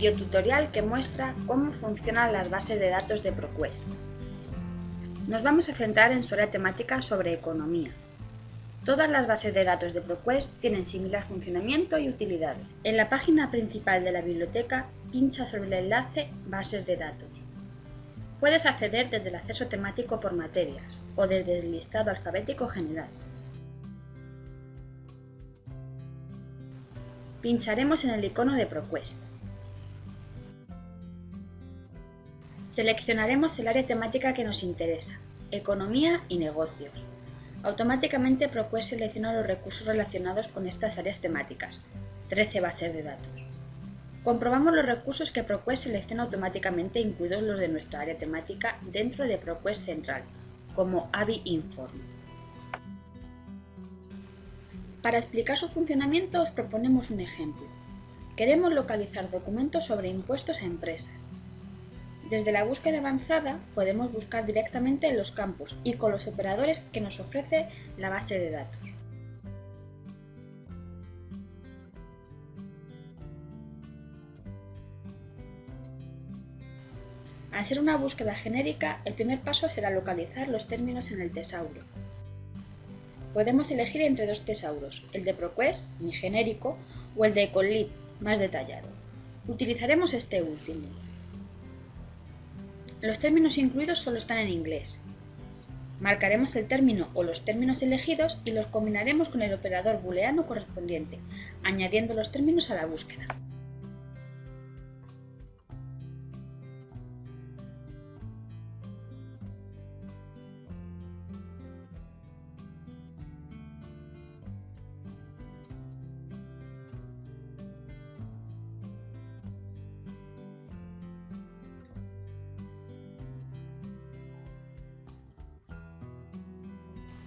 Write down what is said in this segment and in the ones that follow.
Videotutorial que muestra cómo funcionan las bases de datos de ProQuest. Nos vamos a centrar en su área temática sobre economía. Todas las bases de datos de ProQuest tienen similar funcionamiento y utilidades. En la página principal de la biblioteca, pincha sobre el enlace Bases de datos. Puedes acceder desde el acceso temático por materias o desde el listado alfabético general. Pincharemos en el icono de ProQuest. Seleccionaremos el área temática que nos interesa, Economía y Negocios. Automáticamente ProQuest selecciona los recursos relacionados con estas áreas temáticas, 13 bases de datos. Comprobamos los recursos que ProQuest selecciona automáticamente incluidos los de nuestra área temática dentro de ProQuest Central, como AVI Inform. Para explicar su funcionamiento os proponemos un ejemplo. Queremos localizar documentos sobre impuestos a empresas. Desde la búsqueda avanzada podemos buscar directamente en los campos y con los operadores que nos ofrece la base de datos. Al ser una búsqueda genérica, el primer paso será localizar los términos en el tesauro. Podemos elegir entre dos tesauros, el de ProQuest, mi genérico, o el de Ecolit, más detallado. Utilizaremos este último. Los términos incluidos solo están en inglés. Marcaremos el término o los términos elegidos y los combinaremos con el operador booleano correspondiente, añadiendo los términos a la búsqueda.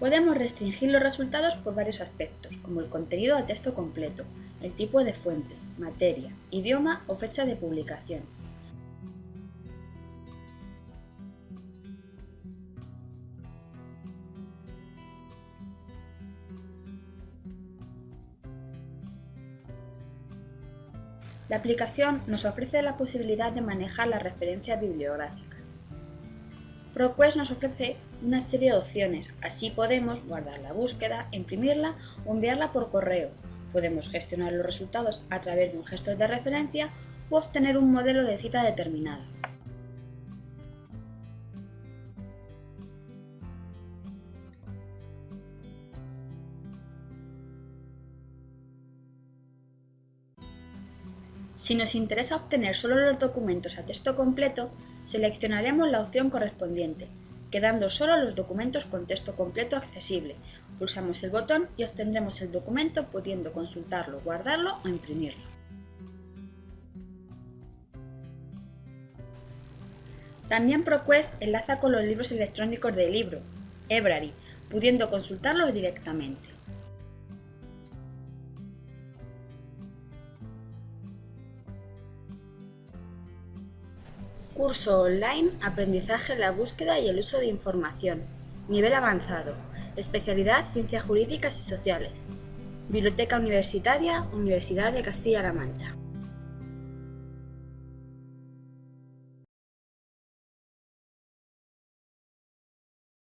Podemos restringir los resultados por varios aspectos, como el contenido a texto completo, el tipo de fuente, materia, idioma o fecha de publicación. La aplicación nos ofrece la posibilidad de manejar la referencia bibliográfica. ProQuest nos ofrece una serie de opciones, así podemos guardar la búsqueda, imprimirla o enviarla por correo. Podemos gestionar los resultados a través de un gestor de referencia o obtener un modelo de cita determinado. Si nos interesa obtener solo los documentos a texto completo, seleccionaremos la opción correspondiente, quedando solo los documentos con texto completo accesible. Pulsamos el botón y obtendremos el documento pudiendo consultarlo, guardarlo o imprimirlo. También ProQuest enlaza con los libros electrónicos de libro, Ebrary, pudiendo consultarlos directamente. Curso online Aprendizaje, la búsqueda y el uso de información. Nivel avanzado. Especialidad Ciencias Jurídicas y Sociales. Biblioteca Universitaria, Universidad de Castilla-La Mancha.